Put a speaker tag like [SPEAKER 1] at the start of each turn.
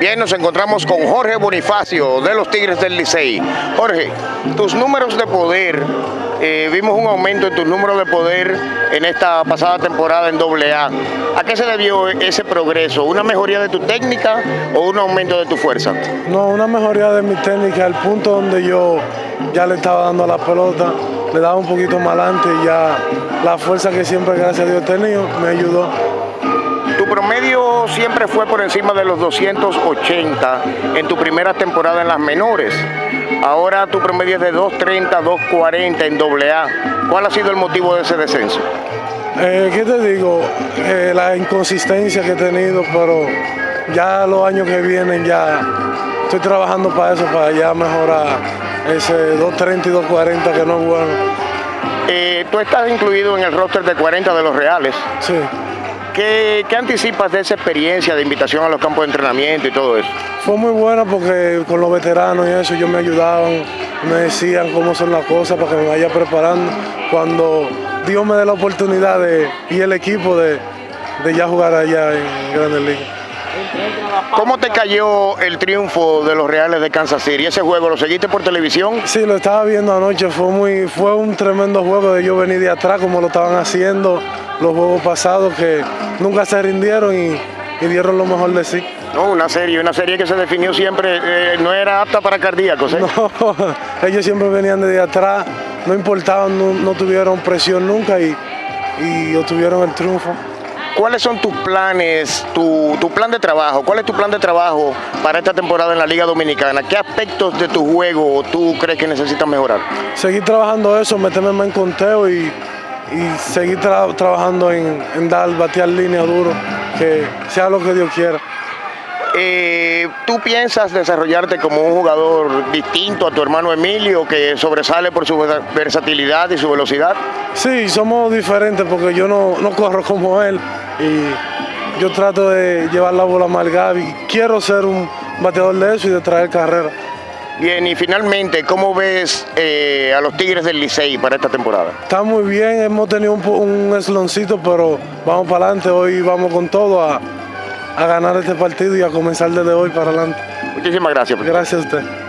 [SPEAKER 1] Bien, nos encontramos con Jorge Bonifacio de los Tigres del Licey. Jorge, tus números de poder, eh, vimos un aumento en tus números de poder en esta pasada temporada en AA. ¿A qué se debió ese progreso? ¿Una mejoría de tu técnica o un aumento de tu fuerza?
[SPEAKER 2] No, una mejoría de mi técnica, al punto donde yo ya le estaba dando a la pelota, le daba un poquito más adelante y ya la fuerza que siempre, gracias a Dios, he tenido, me ayudó.
[SPEAKER 1] Tu promedio siempre fue por encima de los 280 en tu primera temporada en las menores. Ahora tu promedio es de 230, 240 en AA. ¿Cuál ha sido el motivo de ese descenso?
[SPEAKER 2] Eh, ¿Qué te digo? Eh, la inconsistencia que he tenido, pero ya los años que vienen ya estoy trabajando para eso, para ya mejorar ese 230 y 240 que no es bueno.
[SPEAKER 1] Eh, tú estás incluido en el roster de 40 de los Reales.
[SPEAKER 2] Sí.
[SPEAKER 1] ¿Qué, ¿Qué, anticipas de esa experiencia de invitación a los campos de entrenamiento y todo eso?
[SPEAKER 2] Fue muy buena porque con los veteranos y eso ellos me ayudaban, me decían cómo son las cosas para que me vaya preparando. Cuando Dios me dé la oportunidad de, y el equipo de, de ya jugar allá en Grandes Ligas.
[SPEAKER 1] ¿Cómo te cayó el triunfo de los Reales de Kansas City? ¿Ese juego lo seguiste por televisión?
[SPEAKER 2] Sí, lo estaba viendo anoche. Fue, muy, fue un tremendo juego de yo venir de atrás como lo estaban haciendo los juegos pasados que nunca se rindieron y, y dieron lo mejor de sí.
[SPEAKER 1] No, una serie, una serie que se definió siempre, eh, no era apta para cardíacos. ¿eh?
[SPEAKER 2] No, ellos siempre venían desde atrás, no importaban, no, no tuvieron presión nunca y, y obtuvieron el triunfo.
[SPEAKER 1] ¿Cuáles son tus planes, tu, tu, plan de trabajo? ¿Cuál es tu plan de trabajo para esta temporada en la Liga Dominicana? ¿Qué aspectos de tu juego tú crees que necesitas mejorar?
[SPEAKER 2] Seguir trabajando eso, meterme más en conteo y, y seguir tra trabajando en, en, dar, batear línea duro, que sea lo que Dios quiera.
[SPEAKER 1] Eh, ¿Tú piensas desarrollarte como un jugador distinto a tu hermano Emilio, que sobresale por su versatilidad y su velocidad?
[SPEAKER 2] Sí, somos diferentes porque yo no, no corro como él y yo trato de llevar la bola más Gaby. Quiero ser un bateador de eso y de traer carrera.
[SPEAKER 1] Bien, y finalmente, ¿cómo ves eh, a los Tigres del Licey para esta temporada?
[SPEAKER 2] Está muy bien, hemos tenido un, un esloncito, pero vamos para adelante, hoy vamos con todo a, a ganar este partido y a comenzar desde hoy para adelante.
[SPEAKER 1] Muchísimas gracias.
[SPEAKER 2] Gracias a usted.